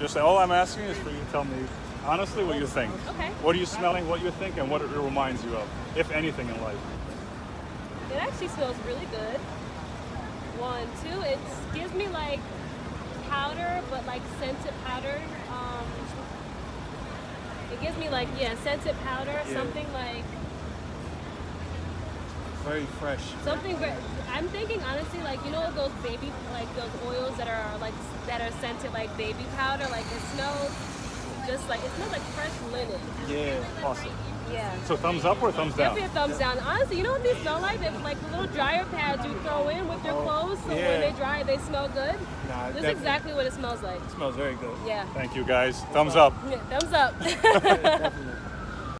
Just all I'm asking is for you to tell me honestly what you think. Okay. What are you smelling? What you think, and what it reminds you of, if anything in life. It actually smells really good. One, two, it gives me like powder, but like scented powder. Um, it gives me like yeah, scented powder, Yeah. something like Very fresh. something. Very, I'm thinking honestly, like you know those baby like those oils that are like that are scented like baby powder. Like it smells just like it smells like fresh linen. Yeah. Awesome. Yeah. So thumbs up or thumbs down? Give me a thumbs down. Honestly, you know what these smell like? They're like the little dryer pads you throw in with your Oh, clothes, so yeah. when they dry, they smell good. Nah, This is exactly what it smells like. smells very good. Yeah. Thank you guys. Thumbs up. Yeah, Thumbs up. Definitely.